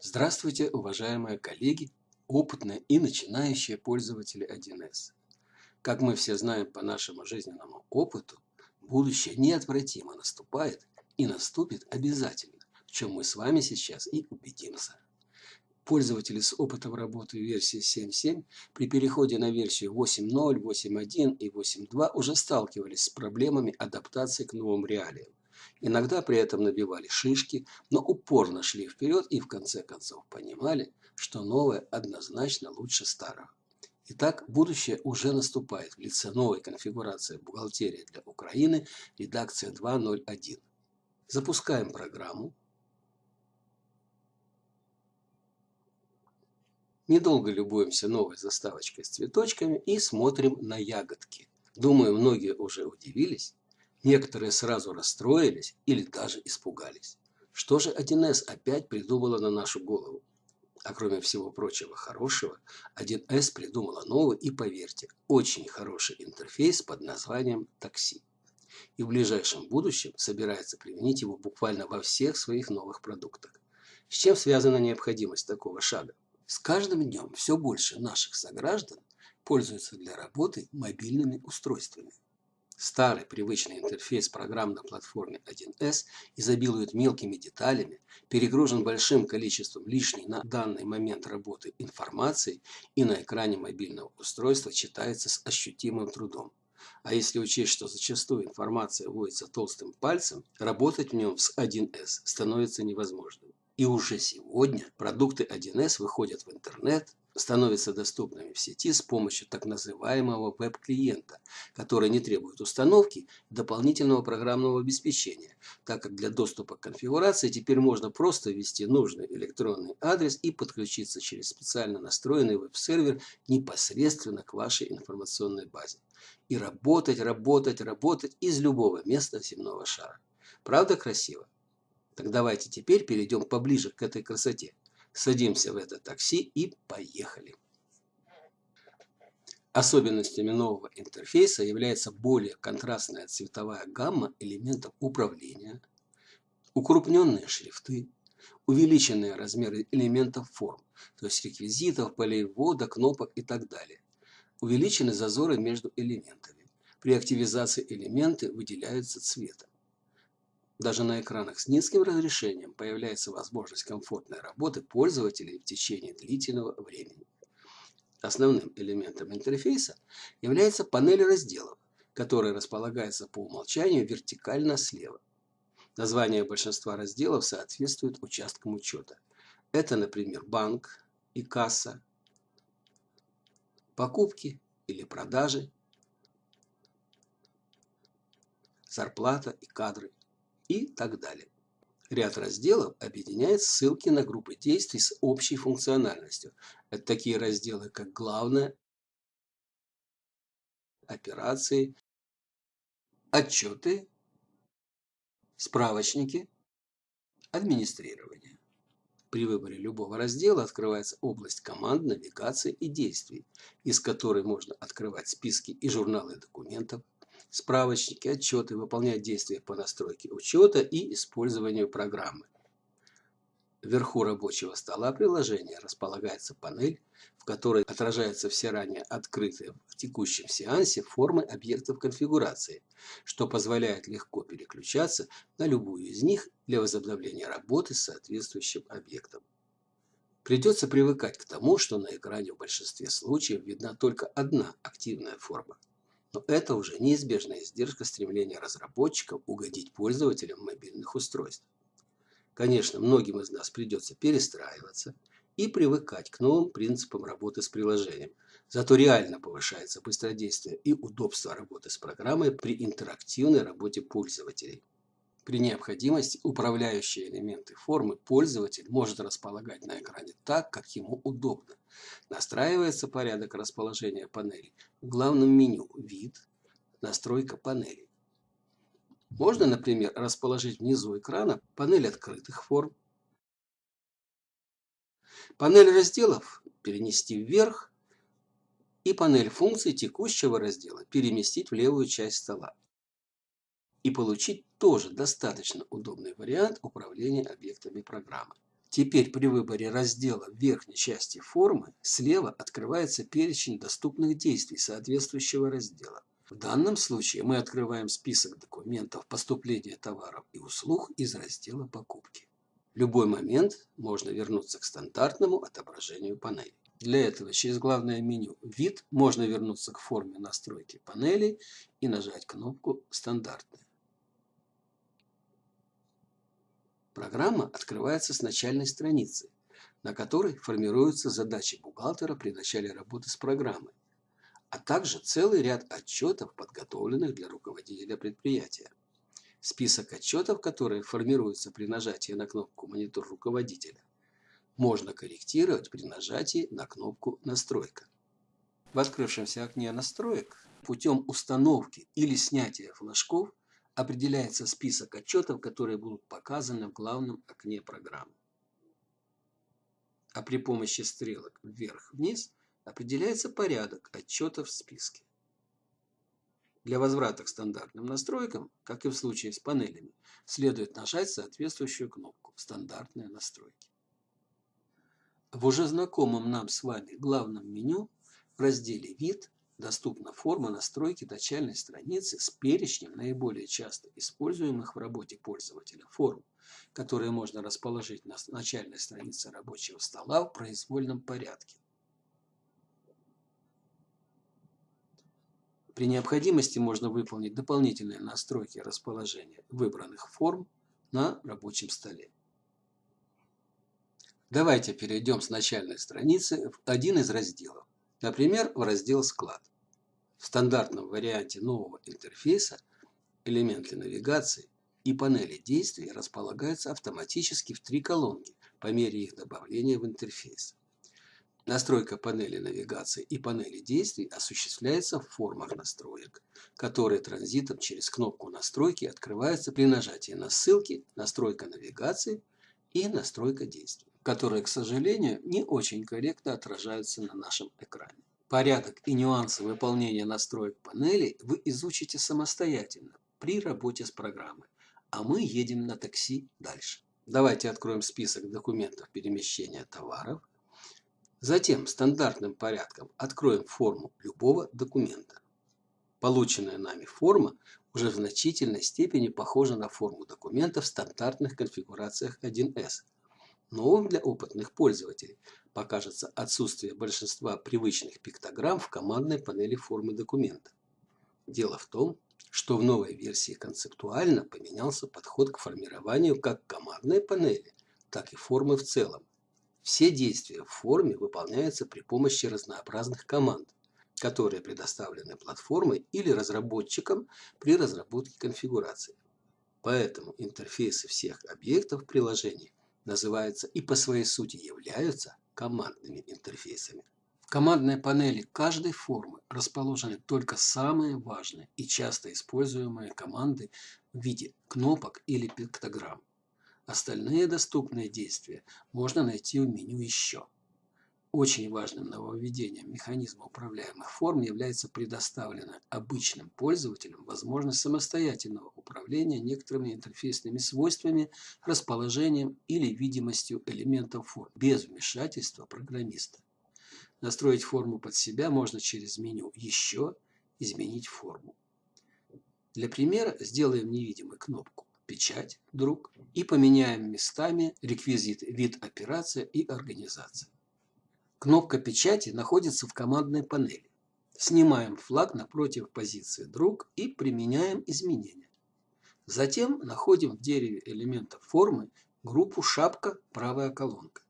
Здравствуйте, уважаемые коллеги, опытные и начинающие пользователи 1С. Как мы все знаем по нашему жизненному опыту, будущее неотвратимо наступает и наступит обязательно, в чем мы с вами сейчас и убедимся. Пользователи с опытом работы версии 7.7 при переходе на версию 8.0, 8.1 и 8.2 уже сталкивались с проблемами адаптации к новым реалиям. Иногда при этом набивали шишки, но упорно шли вперед и в конце концов понимали, что новое однозначно лучше старого. Итак, будущее уже наступает в лице новой конфигурации бухгалтерии для Украины, редакция 2.0.1. Запускаем программу. Недолго любуемся новой заставочкой с цветочками и смотрим на ягодки. Думаю, многие уже удивились, Некоторые сразу расстроились или даже испугались. Что же 1С опять придумала на нашу голову? А кроме всего прочего хорошего, 1С придумала новый и, поверьте, очень хороший интерфейс под названием такси. И в ближайшем будущем собирается применить его буквально во всех своих новых продуктах. С чем связана необходимость такого шага? С каждым днем все больше наших сограждан пользуются для работы мобильными устройствами. Старый привычный интерфейс программ на платформе 1С изобилует мелкими деталями, перегружен большим количеством лишней на данный момент работы информации и на экране мобильного устройства читается с ощутимым трудом. А если учесть, что зачастую информация вводится толстым пальцем, работать в нем с 1С становится невозможным. И уже сегодня продукты 1С выходят в интернет, становятся доступными в сети с помощью так называемого веб-клиента, который не требует установки дополнительного программного обеспечения, так как для доступа к конфигурации теперь можно просто ввести нужный электронный адрес и подключиться через специально настроенный веб-сервер непосредственно к вашей информационной базе. И работать, работать, работать из любого места земного шара. Правда красиво? Так давайте теперь перейдем поближе к этой красоте. Садимся в это такси и поехали. Особенностями нового интерфейса является более контрастная цветовая гамма элементов управления, укрупненные шрифты, увеличенные размеры элементов форм, то есть реквизитов, полей ввода, кнопок и так далее. Увеличены зазоры между элементами. При активизации элементы выделяются цветом. Даже на экранах с низким разрешением появляется возможность комфортной работы пользователей в течение длительного времени. Основным элементом интерфейса является панель разделов, которая располагается по умолчанию вертикально слева. Название большинства разделов соответствует участкам учета. Это, например, банк и касса, покупки или продажи, зарплата и кадры и так далее. Ряд разделов объединяет ссылки на группы действий с общей функциональностью. Это такие разделы, как «Главное», «Операции», «Отчеты», «Справочники», «Администрирование». При выборе любого раздела открывается область команд, навигации и действий, из которой можно открывать списки и журналы документов, справочники, отчеты, выполнять действия по настройке учета и использованию программы. Вверху рабочего стола приложения располагается панель, в которой отражаются все ранее открытые в текущем сеансе формы объектов конфигурации, что позволяет легко переключаться на любую из них для возобновления работы с соответствующим объектом. Придется привыкать к тому, что на экране в большинстве случаев видна только одна активная форма. Но это уже неизбежная издержка стремления разработчиков угодить пользователям мобильных устройств. Конечно, многим из нас придется перестраиваться и привыкать к новым принципам работы с приложением. Зато реально повышается быстродействие и удобство работы с программой при интерактивной работе пользователей. При необходимости управляющие элементы формы пользователь может располагать на экране так, как ему удобно. Настраивается порядок расположения панелей в главном меню «Вид», «Настройка панелей». Можно, например, расположить внизу экрана панель открытых форм, панель разделов перенести вверх, и панель функций текущего раздела переместить в левую часть стола. И получить тоже достаточно удобный вариант управления объектами программы. Теперь при выборе раздела в верхней части формы слева открывается перечень доступных действий соответствующего раздела. В данном случае мы открываем список документов поступления товаров и услуг из раздела «Покупки». В любой момент можно вернуться к стандартному отображению панели. Для этого через главное меню «Вид» можно вернуться к форме настройки панели и нажать кнопку «Стандартная». Программа открывается с начальной страницы, на которой формируются задачи бухгалтера при начале работы с программой, а также целый ряд отчетов, подготовленных для руководителя предприятия. Список отчетов, которые формируются при нажатии на кнопку «Монитор руководителя», можно корректировать при нажатии на кнопку «Настройка». В открывшемся окне настроек путем установки или снятия флажков определяется список отчетов, которые будут показаны в главном окне программы. А при помощи стрелок вверх-вниз определяется порядок отчетов в списке. Для возврата к стандартным настройкам, как и в случае с панелями, следует нажать соответствующую кнопку «Стандартные настройки». В уже знакомом нам с вами главном меню в разделе «Вид» доступна форма настройки начальной страницы с перечнем наиболее часто используемых в работе пользователя форм, которые можно расположить на начальной странице рабочего стола в произвольном порядке. При необходимости можно выполнить дополнительные настройки расположения выбранных форм на рабочем столе. Давайте перейдем с начальной страницы в один из разделов. Например, в раздел «Склад». В стандартном варианте нового интерфейса элементы навигации и панели действий располагаются автоматически в три колонки по мере их добавления в интерфейс. Настройка панели навигации и панели действий осуществляется в формах настроек, которые транзитом через кнопку настройки открываются при нажатии на ссылки «Настройка навигации» и «Настройка действий», которые, к сожалению, не очень корректно отражаются на нашем экране. Порядок и нюансы выполнения настроек панели вы изучите самостоятельно при работе с программой, а мы едем на такси дальше. Давайте откроем список документов перемещения товаров. Затем стандартным порядком откроем форму любого документа. Полученная нами форма уже в значительной степени похожа на форму документа в стандартных конфигурациях 1С. Новым для опытных пользователей покажется отсутствие большинства привычных пиктограмм в командной панели формы документа. Дело в том, что в новой версии концептуально поменялся подход к формированию как командной панели, так и формы в целом. Все действия в форме выполняются при помощи разнообразных команд, которые предоставлены платформой или разработчикам при разработке конфигурации. Поэтому интерфейсы всех объектов приложений называются и по своей сути являются командными интерфейсами. В командной панели каждой формы расположены только самые важные и часто используемые команды в виде кнопок или пиктограмм. Остальные доступные действия можно найти в меню «Еще». Очень важным нововведением механизма управляемых форм является предоставленная обычным пользователям возможность самостоятельного управления некоторыми интерфейсными свойствами, расположением или видимостью элементов форм без вмешательства программиста. Настроить форму под себя можно через меню «Еще», «Изменить форму». Для примера сделаем невидимой кнопку «Печать», «Друг» и поменяем местами реквизиты «Вид операция» и «Организация». Кнопка печати находится в командной панели. Снимаем флаг напротив позиции «Друг» и применяем изменения. Затем находим в дереве элементов формы группу «Шапка. Правая колонка»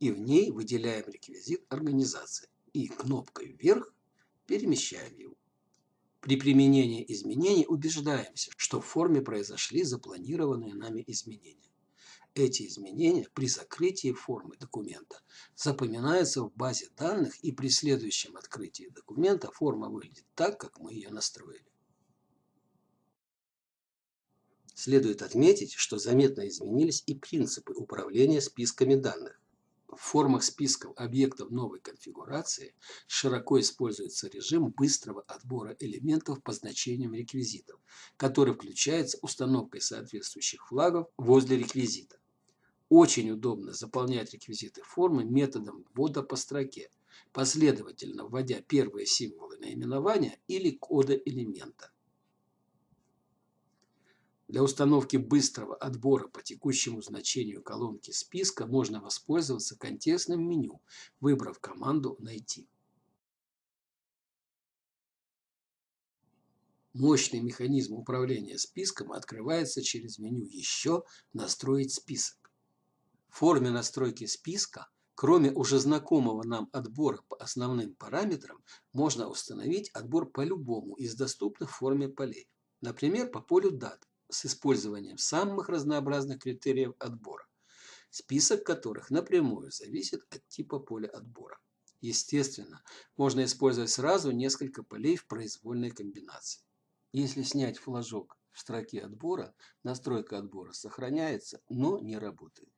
и в ней выделяем реквизит организации и кнопкой «Вверх» перемещаем его. При применении изменений убеждаемся, что в форме произошли запланированные нами изменения. Эти изменения при закрытии формы документа запоминаются в базе данных и при следующем открытии документа форма выглядит так, как мы ее настроили. Следует отметить, что заметно изменились и принципы управления списками данных. В формах списков объектов новой конфигурации широко используется режим быстрого отбора элементов по значениям реквизитов, который включается установкой соответствующих флагов возле реквизита. Очень удобно заполнять реквизиты формы методом ввода по строке, последовательно вводя первые символы наименования или кода элемента. Для установки быстрого отбора по текущему значению колонки списка можно воспользоваться контекстным меню, выбрав команду «Найти». Мощный механизм управления списком открывается через меню «Еще», «Настроить список». Форме настройки списка, кроме уже знакомого нам отбора по основным параметрам, можно установить отбор по любому из доступных форме полей. Например, по полю дат с использованием самых разнообразных критериев отбора, список которых напрямую зависит от типа поля отбора. Естественно, можно использовать сразу несколько полей в произвольной комбинации. Если снять флажок в строке отбора, настройка отбора сохраняется, но не работает.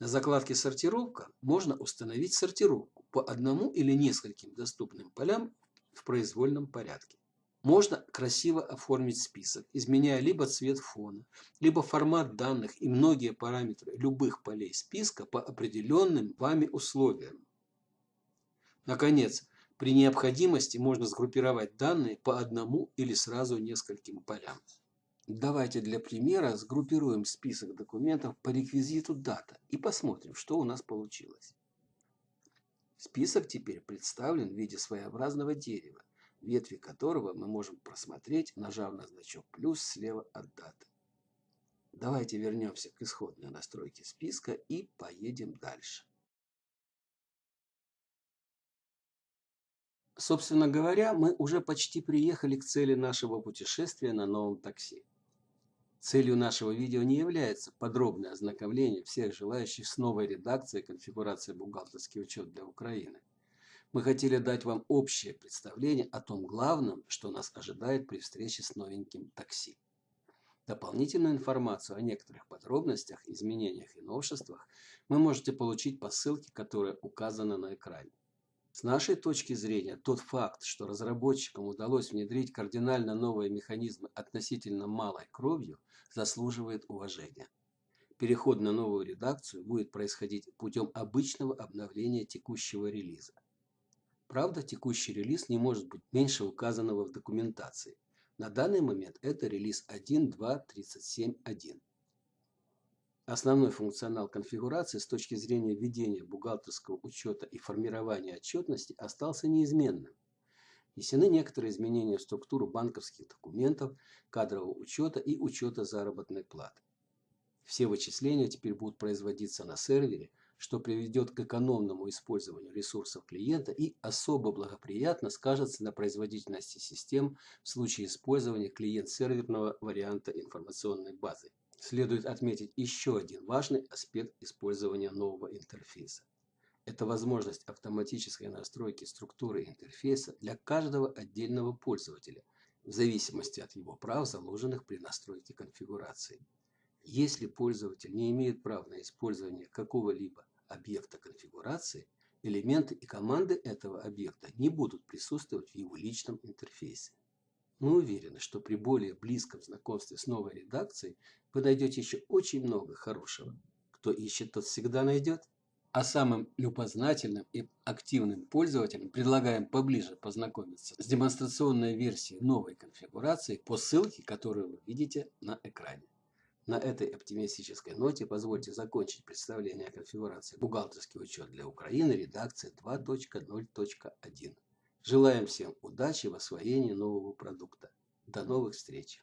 На закладке «Сортировка» можно установить сортировку по одному или нескольким доступным полям в произвольном порядке. Можно красиво оформить список, изменяя либо цвет фона, либо формат данных и многие параметры любых полей списка по определенным вами условиям. Наконец, при необходимости можно сгруппировать данные по одному или сразу нескольким полям. Давайте для примера сгруппируем список документов по реквизиту дата и посмотрим, что у нас получилось. Список теперь представлен в виде своеобразного дерева ветви которого мы можем просмотреть, нажав на значок плюс слева от даты. Давайте вернемся к исходной настройке списка и поедем дальше. Собственно говоря, мы уже почти приехали к цели нашего путешествия на новом такси. Целью нашего видео не является подробное ознакомление всех желающих с новой редакцией конфигурации бухгалтерский учет для Украины. Мы хотели дать вам общее представление о том главном, что нас ожидает при встрече с новеньким такси. Дополнительную информацию о некоторых подробностях, изменениях и новшествах вы можете получить по ссылке, которая указана на экране. С нашей точки зрения, тот факт, что разработчикам удалось внедрить кардинально новые механизмы относительно малой кровью, заслуживает уважения. Переход на новую редакцию будет происходить путем обычного обновления текущего релиза. Правда, текущий релиз не может быть меньше указанного в документации. На данный момент это релиз 1.2.37.1. Основной функционал конфигурации с точки зрения ведения бухгалтерского учета и формирования отчетности остался неизменным. Внесены некоторые изменения в структуру банковских документов, кадрового учета и учета заработной платы. Все вычисления теперь будут производиться на сервере, что приведет к экономному использованию ресурсов клиента и особо благоприятно скажется на производительности систем в случае использования клиент-серверного варианта информационной базы. Следует отметить еще один важный аспект использования нового интерфейса. Это возможность автоматической настройки структуры интерфейса для каждого отдельного пользователя, в зависимости от его прав, заложенных при настройке конфигурации. Если пользователь не имеет прав на использование какого-либо объекта конфигурации, элементы и команды этого объекта не будут присутствовать в его личном интерфейсе. Мы уверены, что при более близком знакомстве с новой редакцией вы найдете еще очень много хорошего. Кто ищет, тот всегда найдет. А самым любознательным и активным пользователям предлагаем поближе познакомиться с демонстрационной версией новой конфигурации по ссылке, которую вы видите на экране. На этой оптимистической ноте позвольте закончить представление о конфигурации «Бухгалтерский учет для Украины» редакции 2.0.1. Желаем всем удачи в освоении нового продукта. До новых встреч!